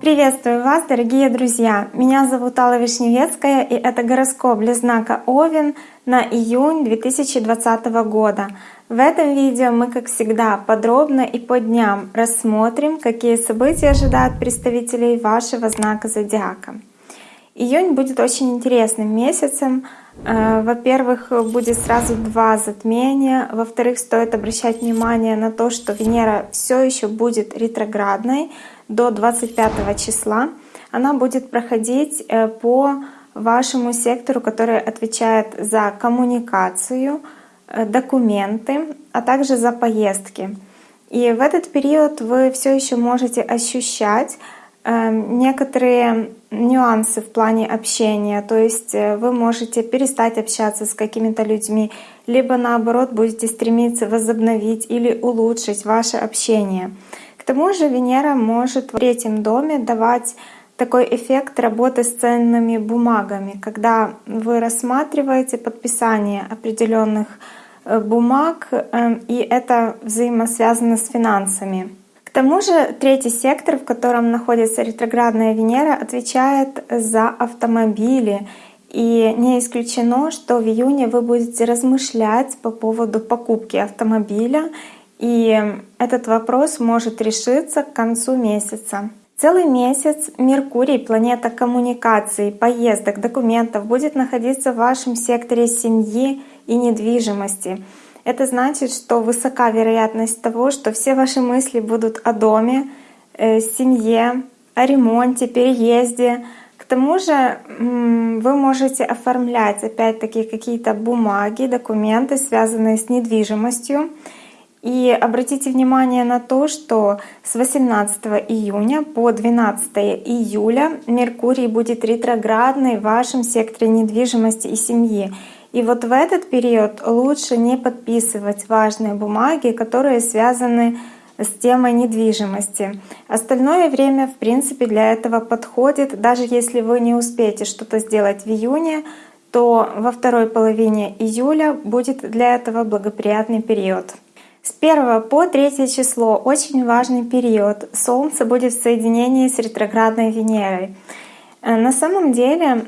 Приветствую вас, дорогие друзья! Меня зовут Алла Вишневецкая, и это гороскоп для знака Овен на июнь 2020 года. В этом видео мы, как всегда, подробно и по дням рассмотрим, какие события ожидают представителей вашего знака зодиака. Июнь будет очень интересным месяцем. Э, во-первых, будет сразу два затмения. Во-вторых, стоит обращать внимание на то, что Венера все еще будет ретроградной до 25 числа. Она будет проходить э, по вашему сектору, который отвечает за коммуникацию, э, документы, а также за поездки. И в этот период вы все еще можете ощущать некоторые нюансы в плане общения. То есть вы можете перестать общаться с какими-то людьми, либо наоборот будете стремиться возобновить или улучшить ваше общение тому же Венера может в третьем доме давать такой эффект работы с ценными бумагами, когда вы рассматриваете подписание определенных э, бумаг, э, и это взаимосвязано с финансами. Тому же третий сектор, в котором находится ретроградная Венера, отвечает за автомобили. И не исключено, что в июне вы будете размышлять по поводу покупки автомобиля и этот вопрос может решиться к концу месяца. Целый месяц Меркурий, планета коммуникаций, поездок, документов, будет находиться в вашем секторе семьи и недвижимости. Это значит, что высока вероятность того, что все ваши мысли будут о доме, э, семье, о ремонте, переезде. К тому же вы можете оформлять опять-таки какие-то бумаги, документы, связанные с недвижимостью. И обратите внимание на то, что с 18 июня по 12 июля Меркурий будет ретроградный в вашем секторе недвижимости и семьи. И вот в этот период лучше не подписывать важные бумаги, которые связаны с темой недвижимости. Остальное время, в принципе, для этого подходит. Даже если вы не успеете что-то сделать в июне, то во второй половине июля будет для этого благоприятный период. С 1 по 3 число очень важный период. Солнце будет в соединении с ретроградной Венерой. Э, на самом деле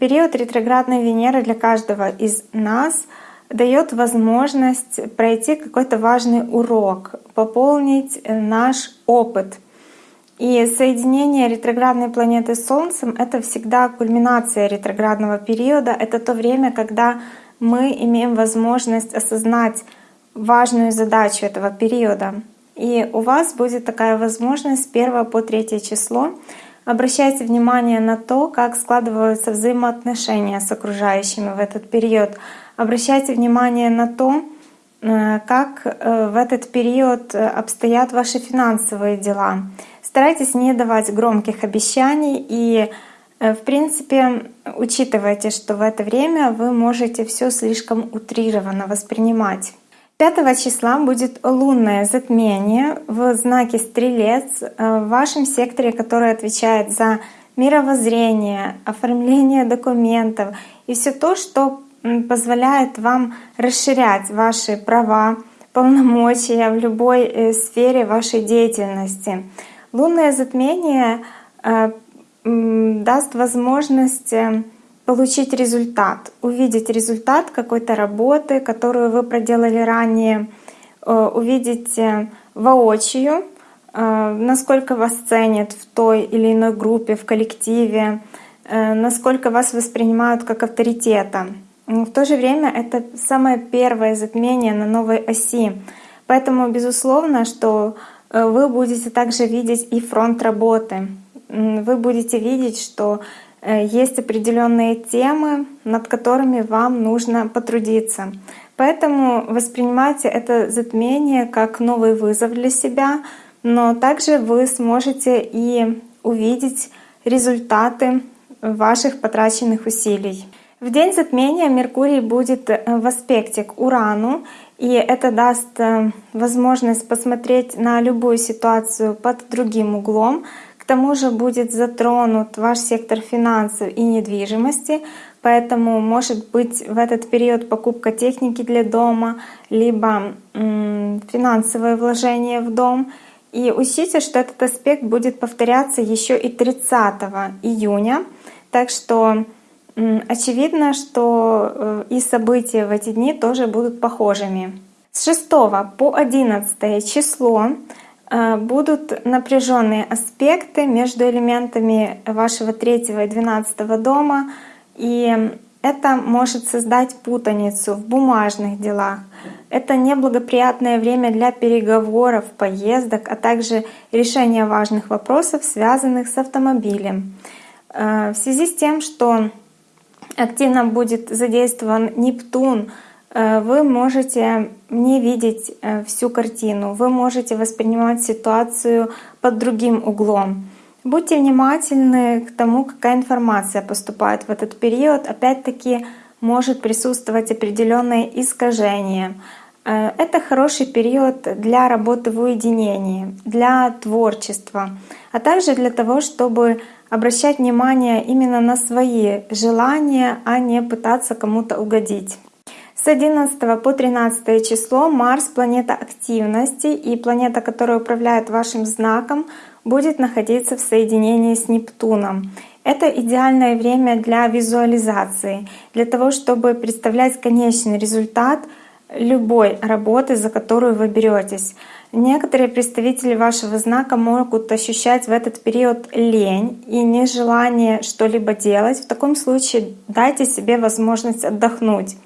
период ретроградной Венеры для каждого из нас дает возможность пройти какой-то важный урок, пополнить э, наш опыт. И соединение ретроградной планеты с Солнцем — это всегда кульминация ретроградного периода. Это то время, когда мы имеем возможность осознать важную задачу этого периода. И у вас будет такая возможность с 1 по 3 число. Обращайте внимание на то, как складываются взаимоотношения с окружающими в этот период. Обращайте внимание на то, э, как э, в этот период обстоят ваши финансовые дела. Старайтесь не давать громких обещаний и э, в принципе, учитывайте, что в это время вы можете все слишком утрированно воспринимать. 5 числа будет лунное затмение в знаке Стрелец э, в вашем секторе, который отвечает за мировоззрение, оформление документов и все то, что позволяет вам расширять ваши права, полномочия в любой э, сфере вашей деятельности. Лунное затмение э, даст возможность получить результат, увидеть результат какой-то работы, которую вы проделали ранее, э, увидеть э, воочию, э, насколько вас ценят в той или иной группе, в коллективе, насколько вас воспринимают как авторитета. В то же время это самое первое затмение на новой оси. Поэтому, безусловно, что вы будете также видеть и фронт работы. Вы будете видеть, что есть определенные темы, над которыми вам нужно потрудиться. Поэтому воспринимайте это затмение как новый вызов для себя, но также вы сможете и увидеть результаты ваших потраченных усилий. В день затмения Меркурий будет в аспекте к Урану, и это даст э, возможность посмотреть на любую ситуацию под другим углом, тому же будет затронут ваш сектор финансов и недвижимости, поэтому может быть в этот период покупка техники для дома, либо финансовые вложения в дом. И учтите, что этот аспект будет повторяться еще и 30 июня. Так что очевидно, что э, и события в эти дни тоже будут похожими. С 6 по 11 число будут напряженные аспекты между элементами вашего 3 и 12 дома. И это может создать путаницу в бумажных делах. Это неблагоприятное время для переговоров, поездок, а также решения важных вопросов, связанных с автомобилем. Э, в связи с тем, что активно будет задействован Нептун, э, вы можете не видеть э, всю картину, вы можете воспринимать ситуацию под другим углом. Будьте внимательны к тому, какая информация поступает в этот период. Опять-таки может присутствовать определенное искажение. Э, это хороший период для работы в уединении, для творчества, а также для того, чтобы обращать внимание именно на свои желания, а не пытаться кому-то угодить. С 11 по 13 число Марс — планета активности и планета, которая управляет вашим знаком, будет находиться в соединении с Нептуном. Это идеальное время для визуализации, для того, чтобы представлять конечный результат любой работы, за которую вы беретесь. Некоторые представители вашего знака могут ощущать в этот период лень и нежелание что-либо делать. В таком случае дайте себе возможность отдохнуть.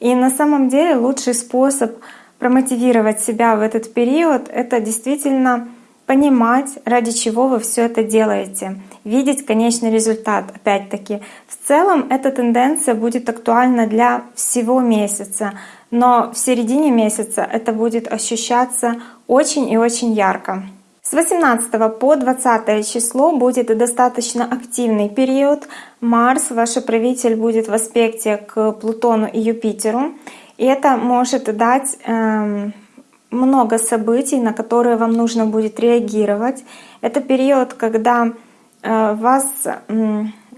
И на самом деле лучший способ промотивировать себя в этот период — это действительно понимать, ради чего вы все это делаете, видеть конечный результат. Опять-таки, в целом эта тенденция будет актуальна для всего месяца, но в середине месяца это будет ощущаться очень и очень ярко. С 18 по 20 число будет достаточно активный период. Марс, ваш правитель, будет в аспекте к Плутону и Юпитеру. И это может дать эм, много событий, на которые вам нужно будет реагировать. Это период, когда э, вас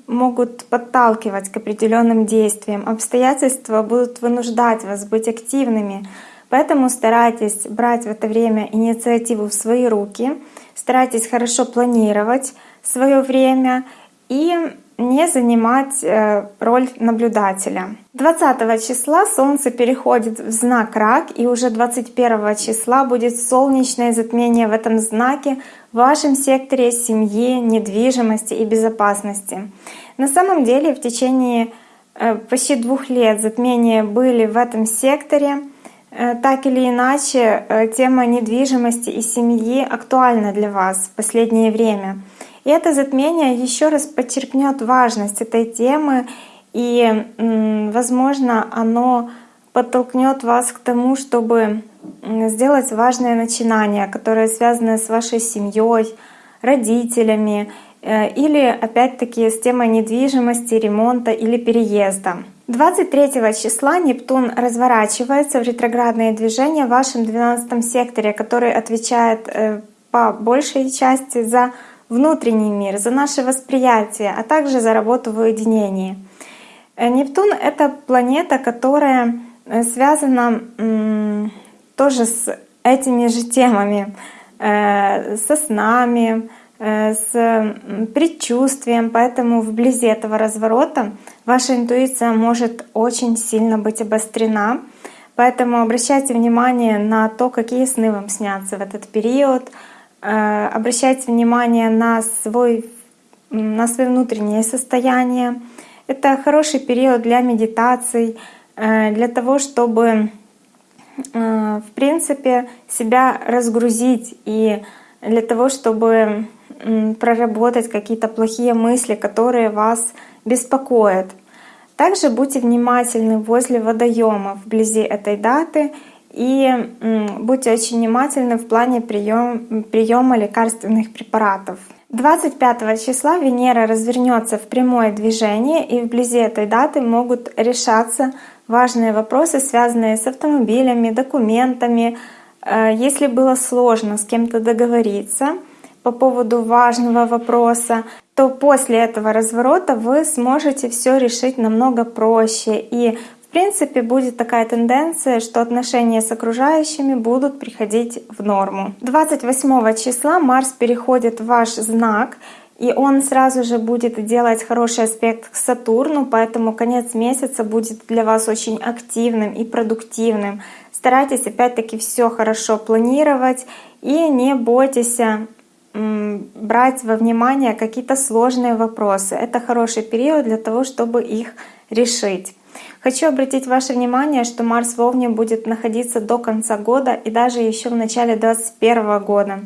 могут подталкивать к определенным действиям, обстоятельства будут вынуждать вас быть активными. Поэтому старайтесь брать в это время инициативу в свои руки, старайтесь хорошо планировать свое время и не занимать э, роль наблюдателя. 20 числа Солнце переходит в знак Рак, и уже 21 числа будет солнечное затмение в этом знаке в вашем секторе семьи, недвижимости и безопасности. На самом деле в течение э, почти двух лет затмения были в этом секторе. Э, так или иначе, тема недвижимости и семьи актуальна для вас в последнее время. И это затмение еще раз подчеркнет важность этой темы, и, возможно, оно подтолкнет вас к тому, чтобы сделать важное начинание, которое связано с вашей семьей, родителями, э, или опять-таки с темой недвижимости, ремонта или переезда. 23 числа Нептун разворачивается в ретроградное движение в вашем 12 секторе, который отвечает э, по большей части за внутренний мир, за наше восприятие, а также за работу в уединении. Э, Нептун — это планета, которая э, связана тоже с этими же темами, со снами, с предчувствием, поэтому вблизи этого разворота ваша интуиция может очень сильно быть обострена. Поэтому обращайте внимание на то, какие сны вам снятся в этот период — Э, обращайте внимание на, свой, на свое внутреннее состояние. Это хороший период для медитаций, э, для того, чтобы э, в принципе себя разгрузить и для того, чтобы проработать какие-то плохие мысли, которые вас беспокоят. Также будьте внимательны возле водоемов вблизи этой даты и будьте очень внимательны в плане прием, приема лекарственных препаратов. 25 числа Венера развернется в прямое движение, и вблизи этой даты могут решаться важные вопросы, связанные с автомобилями, документами. Э, если было сложно с кем-то договориться по поводу важного вопроса, то после этого разворота вы сможете все решить намного проще и В принципе, будет такая тенденция, что отношения с окружающими будут приходить в норму. 28 числа Марс переходит в ваш знак, и он сразу же будет делать хороший аспект к Сатурну, поэтому конец месяца будет для вас очень активным и продуктивным. Старайтесь опять-таки все хорошо планировать и не бойтесь брать во внимание какие-то сложные вопросы. Это хороший период для того, чтобы их решить. Хочу обратить ваше внимание, что Марс в Овне будет находиться до конца года и даже еще в начале 2021 года.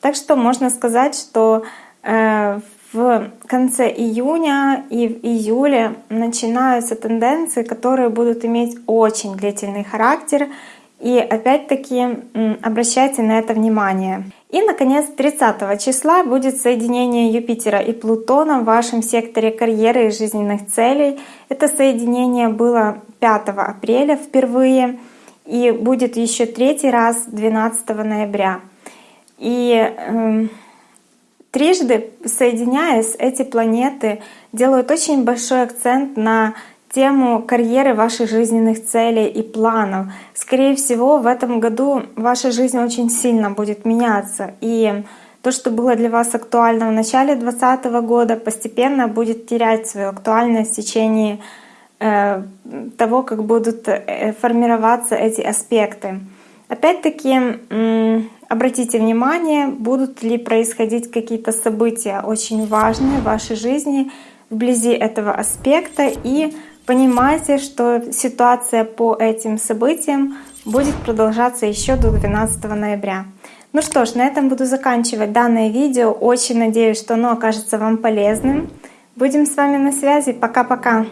Так что можно сказать, что э, в конце июня и в июле начинаются тенденции, которые будут иметь очень длительный характер. И опять-таки обращайте на это внимание. И, наконец, 30 числа будет соединение Юпитера и Плутона в вашем секторе карьеры и жизненных целей. Это соединение было 5 апреля впервые и будет еще третий раз 12 ноября. И э, трижды соединяясь, эти планеты делают очень большой акцент на тему карьеры ваших жизненных целей и планов. Скорее всего, в этом году ваша жизнь очень сильно будет меняться. И то, что было для вас актуально в начале 2020 года, постепенно будет терять свою актуальность в течение э, того, как будут э, формироваться эти аспекты. Опять-таки, обратите внимание, будут ли происходить какие-то события очень важные в вашей жизни вблизи этого аспекта и Понимайте, что ситуация по этим событиям будет продолжаться еще до 12 ноября. Ну что ж, на этом буду заканчивать данное видео. Очень надеюсь, что оно окажется вам полезным. Будем с вами на связи. Пока-пока.